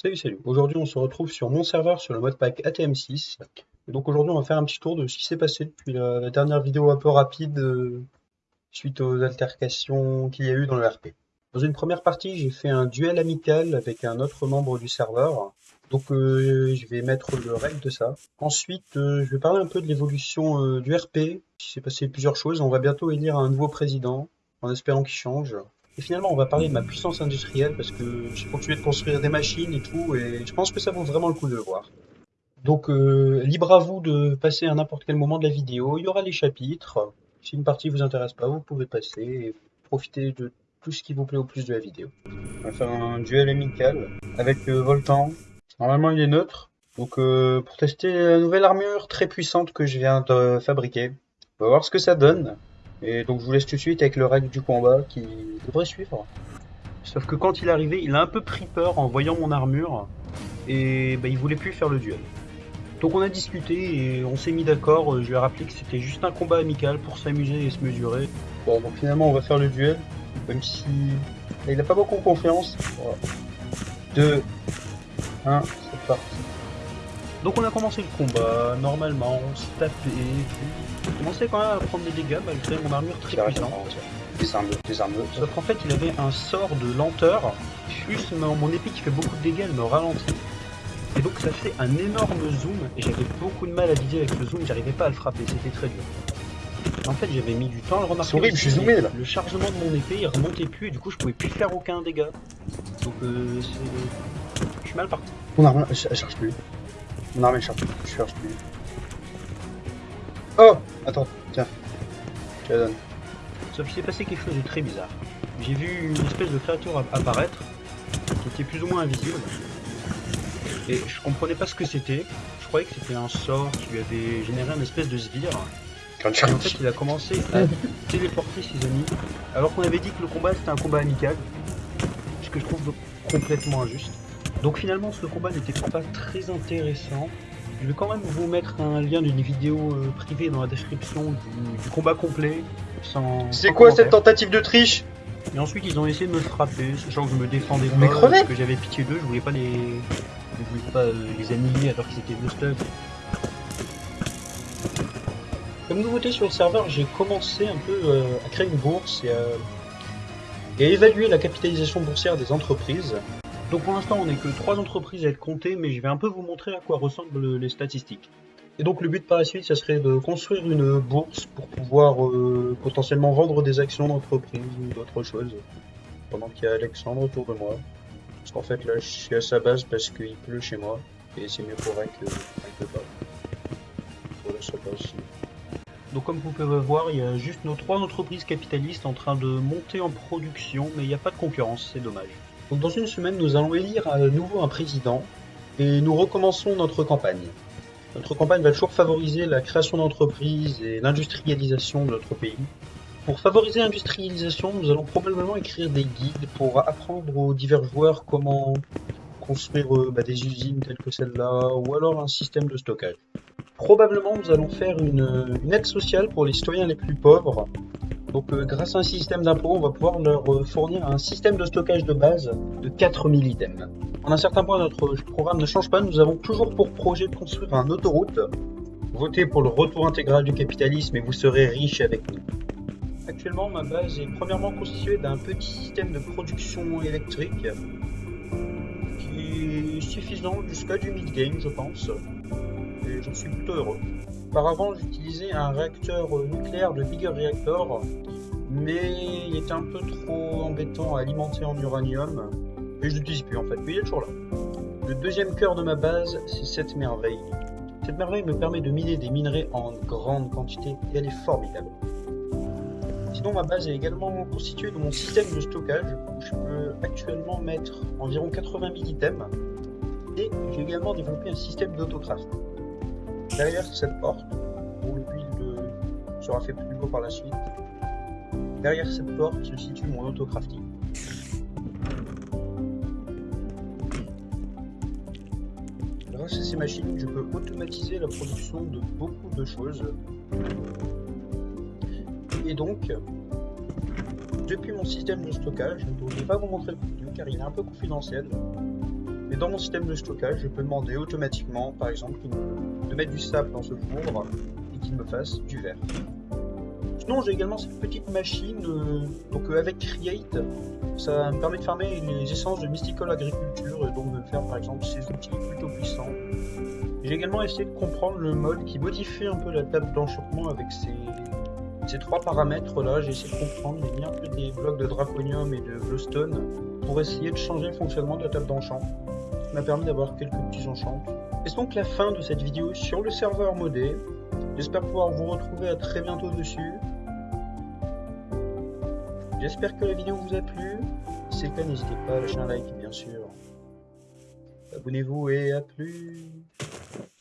Salut, salut. Aujourd'hui, on se retrouve sur mon serveur sur le modpack ATM6. Et donc aujourd'hui, on va faire un petit tour de ce qui s'est passé depuis la, dernière vidéo un peu rapide euh, suite aux altercations qu'il y a eu dans le RP. Dans une première partie, j'ai fait un duel amical avec un autre membre du serveur. Donc euh, je vais mettre le règle de ça. Ensuite, euh, je vais parler un peu de l'évolution du RP. Il s'est passé plusieurs choses. On va bientôt élire un nouveau président, en espérant qu'il change. Et finalement, on va parler de ma puissance industrielle parce que j'ai continué de construire des machines et tout, et je pense que ça vaut vraiment le coup de le voir. Donc, euh, libre à vous de passer à n'importe quel moment de la vidéo. Il y aura les chapitres. Si une partie vous intéresse pas, vous pouvez passer et profiter de tout ce qui vous plaît au plus de la vidéo. On va faire un duel amical avec euh, Voltan. Normalement, il est neutre. Donc, euh, pour tester la nouvelle armure très puissante que je viens de fabriquer, on va voir ce que ça donne. Et donc je vous laisse tout de suite avec le règle du combat qui devrait suivre. Sauf que quand il est arrivé, il a un peu pris peur en voyant mon armure et bah, il voulait plus faire le duel. Donc on a discuté et on s'est mis d'accord. Je lui ai rappelé que c'était juste un combat amical pour s'amuser et se mesurer. Bon, donc finalement on va faire le duel, même si il a pas beaucoup confiance. 2, 1, c'est parti. Donc on a commencé le combat, normalement, on s'est tapé, puis on commençait quand même à prendre des dégâts malgré mon armure très puissante. Des armes, des armes. Sauf qu'en fait il avait un sort de lenteur, plus mon, mon épée qui fait beaucoup de dégâts, elle me ralentit. Et donc ça fait un énorme zoom, et j'avais beaucoup de mal à viser avec le zoom, j'arrivais pas à le frapper, c'était très dur. En fait j'avais mis du temps à le remarquer. Horrible, je suis zoomé là. Le chargement de mon épée il remontait plus, et du coup je pouvais plus faire aucun dégât. Donc euh. Je suis mal parti. Mon arme, elle elle charge plus. Charge plus. Je charge plus. Oh Attends, tiens. Je la donne. Sauf qu'il s'est passé quelque chose de très bizarre. J'ai vu une espèce de créature app- apparaître, qui était plus ou moins invisible. Et je comprenais pas ce que c'était. Je croyais que c'était un sort qui lui avait généré un espèce de sbire. Quand Et en fait, il a commencé à téléporter ses amis. Alors qu'on avait dit que le combat c'était un combat amical. Ce que je trouve complètement injuste. Donc finalement, ce combat n'était pas très intéressant. Je vais quand même vous mettre un lien d'une vidéo euh, privée dans la description du, du combat complet. Sans, C'est quoi cette tentative de triche? Et ensuite, ils ont essayé de me frapper, sachant que je me défendais pas, Mais parce que j'avais pitié d'eux, je voulais pas les, je voulais pas euh, les annihiler alors qu'ils étaient bleu Comme nouveauté sur le serveur, j'ai commencé un peu euh, à créer une bourse et à, et à évaluer la capitalisation boursière des entreprises. Donc pour l'instant, on n'est que trois entreprises à être comptées, mais je vais un peu vous montrer à quoi ressemblent les statistiques. Et donc le but par la suite, ça serait de construire une bourse pour pouvoir euh, potentiellement vendre des actions d'entreprise ou d'autres choses. Pendant qu'il y a Alexandre autour de moi. Parce qu'en fait là, je suis à sa base parce qu'il pleut chez moi. Et c'est mieux pour elle que peut pas. Voilà, ça passe. Donc comme vous pouvez voir, il y a juste nos trois entreprises capitalistes en train de monter en production, mais il n'y a pas de concurrence, c'est dommage. Donc dans une semaine, nous allons élire à nouveau un président et nous recommençons notre campagne. Notre campagne va toujours favoriser la création d'entreprises et l'industrialisation de notre pays. Pour favoriser l'industrialisation, nous allons probablement écrire des guides pour apprendre aux divers joueurs comment construire euh, bah, des usines telles que celle-là, ou alors un système de stockage. Probablement, nous allons faire une aide sociale pour les citoyens les plus pauvres. Donc, euh, grâce à un système d'impôt, on va pouvoir leur euh, fournir un système de stockage de base de 4000 items. En un certain point, notre programme ne change pas. Nous avons toujours pour projet de construire un autoroute. Votez pour le retour intégral du capitalisme et vous serez riche avec nous. Actuellement, ma base est premièrement constituée d'un petit système de production électrique qui est suffisant jusqu'à du mid-game, je pense. Et j'en suis plutôt heureux. Auparavant, j'utilisais un réacteur nucléaire de Bigger Reactor, mais il était un peu trop embêtant à alimenter en uranium, et je l'utilise plus en fait, mais il est toujours là. Le deuxième cœur de ma base, c'est cette merveille. Cette merveille me permet de miner des minerais en grande quantité, et elle est formidable. Sinon, ma base est également constituée de mon système de stockage, où je peux actuellement mettre environ 80 000 items, et j'ai également développé un système d'autocraft. Derrière cette porte, où le build euh, sera fait plus beau par la suite, derrière cette porte se situe mon autocrafting. Grâce à ces machines, je peux automatiser la production de beaucoup de choses. Et donc, depuis mon système de stockage, je ne vais pas vous montrer le contenu car il est un peu confidentiel, Mais dans mon système de stockage, je peux demander automatiquement, par exemple, de mettre du sable dans ce four et qu'il me fasse du verre. Sinon, j'ai également cette petite machine, donc euh, avec Create, ça me permet de farmer les essences de Mystical Agriculture et donc de faire par exemple ces outils plutôt puissants. J'ai également essayé de comprendre le mode qui modifie un peu la table d'enchantement avec ces, ces trois paramètres là. J'ai essayé de comprendre, mis un peu des blocs de draconium et de glowstone pour essayer de changer le fonctionnement de la table d'enchant. Ça m'a permis d'avoir quelques petits enchants. C'est donc la fin de cette vidéo sur le serveur modé. J'espère pouvoir vous retrouver à très bientôt dessus. J'espère que la vidéo vous a plu. Si c'est le cas, n'hésitez pas à lâcher un like, bien sûr. Abonnez-vous et à plus